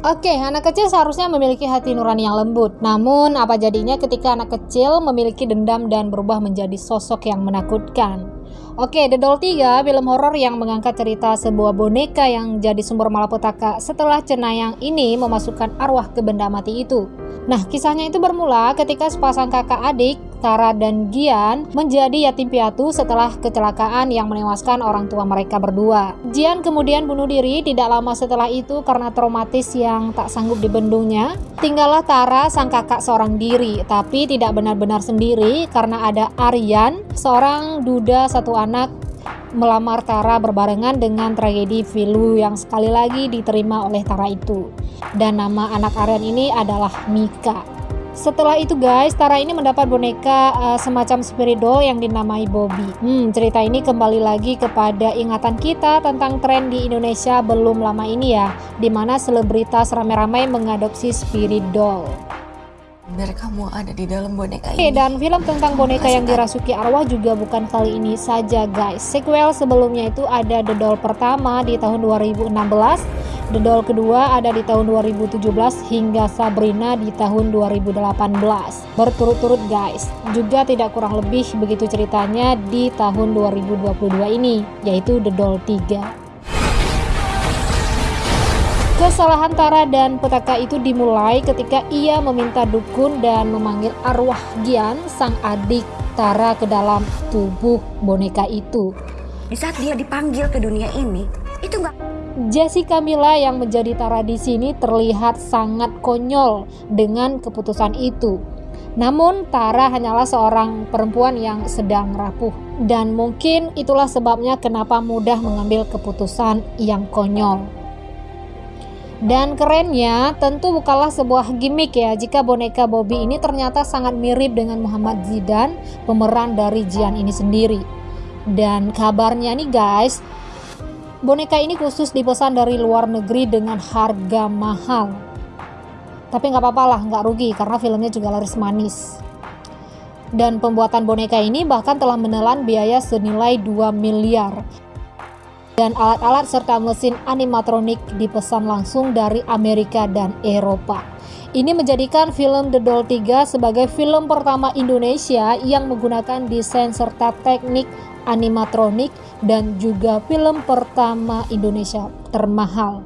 Oke, anak kecil seharusnya memiliki hati nurani yang lembut. Namun, apa jadinya ketika anak kecil memiliki dendam dan berubah menjadi sosok yang menakutkan? Oke, The Doll 3, film horor yang mengangkat cerita sebuah boneka yang jadi sumber malapetaka setelah cenayang ini memasukkan arwah ke benda mati itu. Nah, kisahnya itu bermula ketika sepasang kakak adik Tara dan Gian menjadi yatim piatu setelah kecelakaan yang menewaskan orang tua mereka berdua. Gian kemudian bunuh diri tidak lama setelah itu karena traumatis yang tak sanggup dibendungnya. Tinggallah Tara sang kakak seorang diri, tapi tidak benar-benar sendiri karena ada Aryan, seorang duda satu anak melamar Tara berbarengan dengan tragedi Vilu yang sekali lagi diterima oleh Tara itu. Dan nama anak Aryan ini adalah Mika. Setelah itu guys, Tara ini mendapat boneka uh, semacam spirit doll yang dinamai Bobby. Hmm, cerita ini kembali lagi kepada ingatan kita tentang tren di Indonesia belum lama ini ya, di mana selebritas ramai-ramai mengadopsi spirit doll biar kamu ada di dalam boneka ini. dan film tentang boneka yang dirasuki arwah juga bukan kali ini saja guys. Sequel sebelumnya itu ada The Doll pertama di tahun 2016 The Doll kedua ada di tahun 2017 hingga Sabrina di tahun 2018 berturut-turut guys. Juga tidak kurang lebih begitu ceritanya di tahun 2022 ini yaitu The Doll 3 Kesalahan Tara dan Petaka itu dimulai ketika ia meminta dukun dan memanggil arwah Gian, sang adik Tara ke dalam tubuh boneka itu. Di saat dia dipanggil ke dunia ini, itu enggak Jessica Mila yang menjadi Tara di sini terlihat sangat konyol dengan keputusan itu. Namun Tara hanyalah seorang perempuan yang sedang rapuh dan mungkin itulah sebabnya kenapa mudah mengambil keputusan yang konyol. Dan kerennya tentu bukanlah sebuah gimmick ya jika boneka Bobby ini ternyata sangat mirip dengan Muhammad Zidan pemeran dari Jian ini sendiri. Dan kabarnya nih guys, Boneka ini khusus dipesan dari luar negeri dengan harga mahal. Tapi nggak apa-apa lah, nggak rugi karena filmnya juga laris manis. Dan pembuatan boneka ini bahkan telah menelan biaya senilai 2 miliar. Dan alat-alat serta mesin animatronik dipesan langsung dari Amerika dan Eropa. Ini menjadikan film The Doll 3 sebagai film pertama Indonesia yang menggunakan desain serta teknik animatronik dan juga film pertama Indonesia termahal.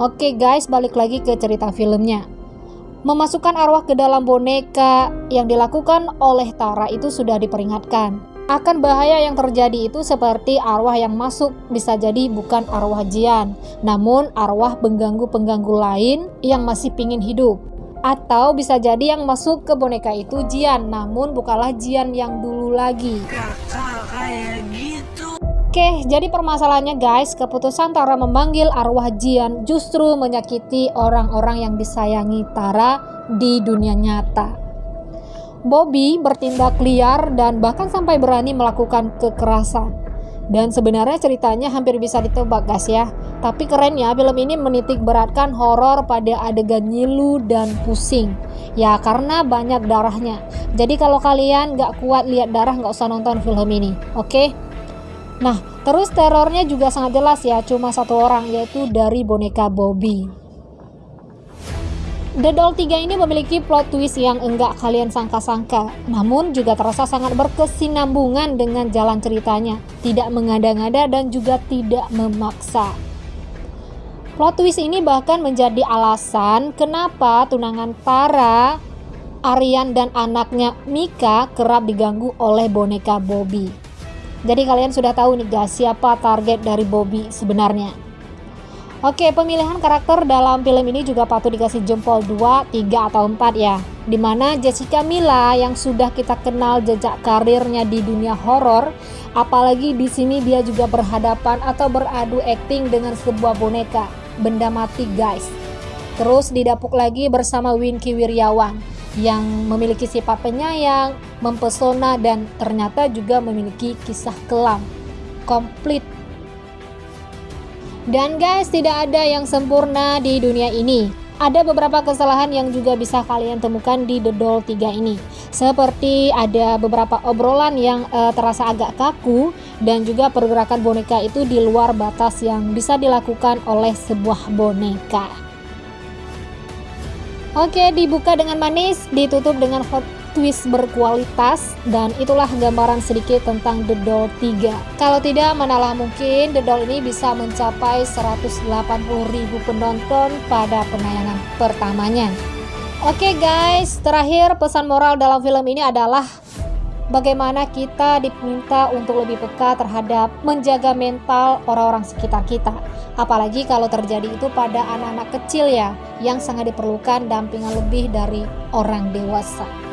Oke guys, balik lagi ke cerita filmnya. Memasukkan arwah ke dalam boneka yang dilakukan oleh Tara itu sudah diperingatkan. Akan bahaya yang terjadi itu seperti arwah yang masuk bisa jadi bukan arwah Jian, namun arwah pengganggu-pengganggu lain yang masih pingin hidup. Atau bisa jadi yang masuk ke boneka itu Jian, namun bukanlah Jian yang dulu lagi. Oke, jadi permasalahannya guys, keputusan Tara memanggil arwah Jian justru menyakiti orang-orang yang disayangi Tara di dunia nyata. Bobby bertindak liar dan bahkan sampai berani melakukan kekerasan. Dan sebenarnya ceritanya hampir bisa ditebak guys ya. Tapi kerennya film ini menitik beratkan horor pada adegan nyilu dan pusing. Ya karena banyak darahnya. Jadi kalau kalian gak kuat lihat darah gak usah nonton film ini. Oke? Okay? Nah, terus terornya juga sangat jelas ya, cuma satu orang yaitu dari boneka Bobby. The Doll 3 ini memiliki plot twist yang enggak kalian sangka-sangka, namun juga terasa sangat berkesinambungan dengan jalan ceritanya, tidak mengada-ngada dan juga tidak memaksa. Plot twist ini bahkan menjadi alasan kenapa tunangan Tara, Aryan dan anaknya Mika kerap diganggu oleh boneka Bobby. Jadi kalian sudah tahu nih guys siapa target dari Bobby sebenarnya. Oke, pemilihan karakter dalam film ini juga patut dikasih jempol 2, 3 atau 4 ya. Di mana Jessica Mila yang sudah kita kenal jejak karirnya di dunia horor, apalagi di sini dia juga berhadapan atau beradu akting dengan sebuah boneka, benda mati guys. Terus didapuk lagi bersama Winky Wiryawan yang memiliki sifat penyayang, mempesona dan ternyata juga memiliki kisah kelam. Komplit. Dan guys, tidak ada yang sempurna di dunia ini. Ada beberapa kesalahan yang juga bisa kalian temukan di The Doll 3 ini. Seperti ada beberapa obrolan yang uh, terasa agak kaku dan juga pergerakan boneka itu di luar batas yang bisa dilakukan oleh sebuah boneka. Oke, dibuka dengan manis, ditutup dengan hot twist berkualitas dan itulah gambaran sedikit tentang The Doll 3 kalau tidak manalah mungkin The Doll ini bisa mencapai 180.000 penonton pada penayangan pertamanya. Oke guys, terakhir pesan moral dalam film ini adalah bagaimana kita diminta untuk lebih peka terhadap menjaga mental orang-orang sekitar kita. Apalagi kalau terjadi itu pada anak-anak kecil ya, yang sangat diperlukan dampingan lebih dari orang dewasa.